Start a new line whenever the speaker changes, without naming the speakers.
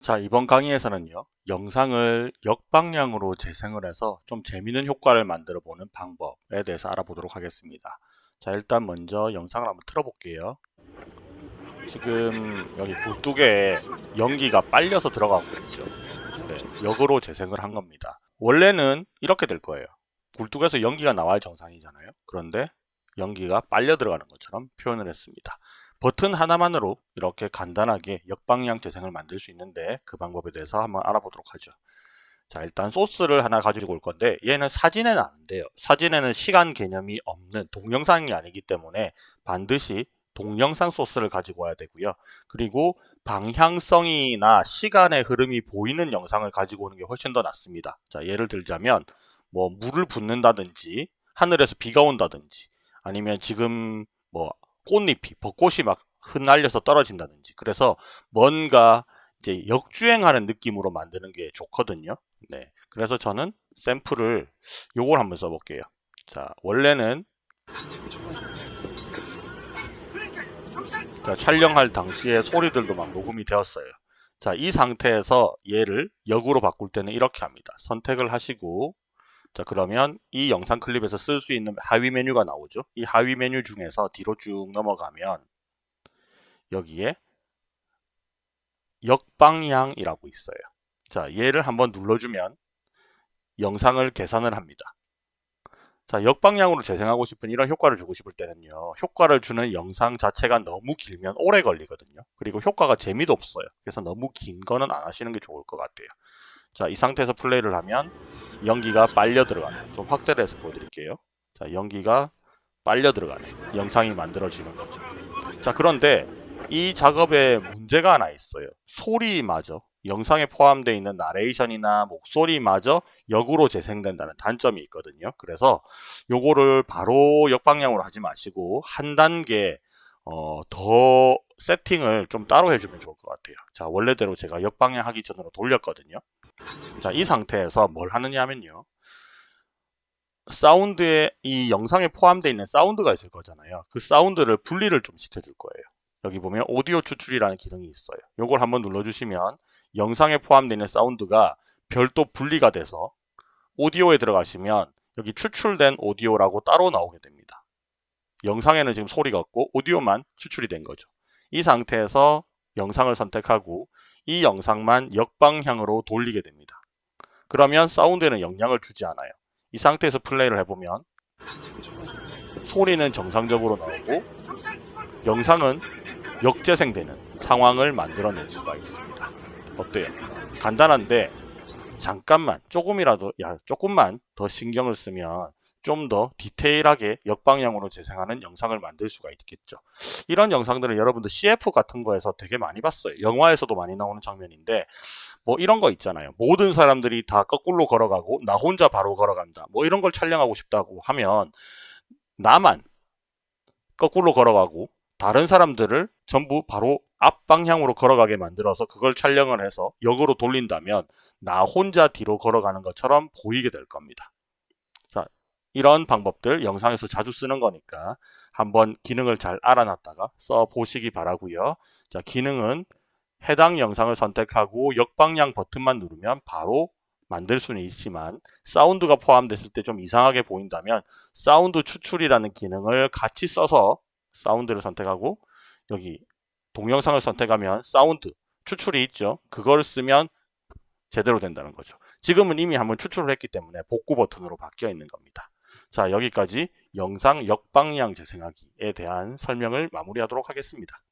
자 이번 강의에서는요 영상을 역방향으로 재생을 해서 좀 재미있는 효과를 만들어 보는 방법에 대해서 알아보도록 하겠습니다. 자 일단 먼저 영상을 한번 틀어 볼게요. 지금 여기 굴뚝에 연기가 빨려서 들어가고 있죠. 네, 역으로 재생을 한 겁니다. 원래는 이렇게 될 거예요. 굴뚝에서 연기가 나와야 정상이잖아요. 그런데 연기가 빨려 들어가는 것처럼 표현을 했습니다 버튼 하나만으로 이렇게 간단하게 역방향 재생을 만들 수 있는데 그 방법에 대해서 한번 알아보도록 하죠. 자 일단 소스를 하나 가지고 올 건데 얘는 사진에는 안 돼요. 사진에는 시간 개념이 없는 동영상이 아니기 때문에 반드시 동영상 소스를 가지고 와야 되고요. 그리고 방향성이나 시간의 흐름이 보이는 영상을 가지고 오는 게 훨씬 더 낫습니다. 자 예를 들자면 뭐 물을 붓는다든지 하늘에서 비가 온다든지 아니면 지금 뭐 꽃잎이 벚꽃이 막 흩날려서 떨어진다든지. 그래서 뭔가 이제 역주행하는 느낌으로 만드는 게 좋거든요. 네. 그래서 저는 샘플을 요걸 한번 써볼게요. 자 원래는 자, 촬영할 당시에 소리들도 막 녹음이 되었어요. 자이 상태에서 얘를 역으로 바꿀 때는 이렇게 합니다. 선택을 하시고 자 그러면 이 영상 클립에서 쓸 수 있는 하위 메뉴가 나오죠. 이 하위 메뉴 중에서 뒤로 쭉 넘어가면 여기에 역방향이라고 있어요. 자 얘를 한번 눌러주면 영상을 계산을 합니다. 자 역방향으로 재생하고 싶은 이런 효과를 주고 싶을 때는요. 효과를 주는 영상 자체가 너무 길면 오래 걸리거든요. 그리고 효과가 재미도 없어요. 그래서 너무 긴 거는 안 하시는 게 좋을 것 같아요. 자, 이 상태에서 플레이를 하면 연기가 빨려 들어가네. 좀 확대를 해서 보여드릴게요. 자, 연기가 빨려 들어가네. 영상이 만들어지는 거죠. 자, 그런데 이 작업에 문제가 하나 있어요. 소리마저 영상에 포함되어 있는 나레이션이나 목소리마저 역으로 재생된다는 단점이 있거든요. 그래서 요거를 바로 역방향으로 하지 마시고 한 단계 어, 더 세팅을 좀 따로 해주면 좋을 것 같아요. 자, 원래대로 제가 역방향 하기 전으로 돌렸거든요. 자, 이 상태에서 뭘 하느냐 하면요. 사운드에 이 영상에 포함되어 있는 사운드가 있을 거잖아요. 그 사운드를 분리를 좀 시켜줄 거예요. 여기 보면 오디오 추출이라는 기능이 있어요. 이걸 한번 눌러주시면 영상에 포함되어 있는 사운드가 별도 분리가 돼서 오디오에 들어가시면 여기 추출된 오디오라고 따로 나오게 됩니다. 영상에는 지금 소리가 없고 오디오만 추출이 된 거죠. 이 상태에서 영상을 선택하고 이 영상만 역방향으로 돌리게 됩니다. 그러면 사운드에는 영향을 주지 않아요. 이 상태에서 플레이를 해보면 소리는 정상적으로 나오고 영상은 역재생되는 상황을 만들어낼 수가 있습니다. 어때요? 간단한데 잠깐만 조금이라도 야 조금만 더 신경을 쓰면 좀 더 디테일하게 역방향으로 재생하는 영상을 만들 수가 있겠죠. 이런 영상들은 여러분들 CF 같은 거에서 되게 많이 봤어요. 영화에서도 많이 나오는 장면인데 뭐 이런 거 있잖아요. 모든 사람들이 다 거꾸로 걸어가고 나 혼자 바로 걸어간다. 뭐 이런 걸 촬영하고 싶다고 하면 나만 거꾸로 걸어가고 다른 사람들을 전부 바로 앞방향으로 걸어가게 만들어서 그걸 촬영을 해서 역으로 돌린다면 나 혼자 뒤로 걸어가는 것처럼 보이게 될 겁니다. 이런 방법들 영상에서 자주 쓰는 거니까 한번 기능을 잘 알아놨다가 써 보시기 바라고요. 자, 기능은 해당 영상을 선택하고 역방향 버튼만 누르면 바로 만들 수는 있지만 사운드가 포함됐을 때 좀 이상하게 보인다면 사운드 추출이라는 기능을 같이 써서 사운드를 선택하고 여기 동영상을 선택하면 사운드 추출이 있죠. 그걸 쓰면 제대로 된다는 거죠. 지금은 이미 한번 추출을 했기 때문에 복구 버튼으로 바뀌어 있는 겁니다. 자 여기까지 영상 역방향 재생하기에 대한 설명을 마무리하도록 하겠습니다.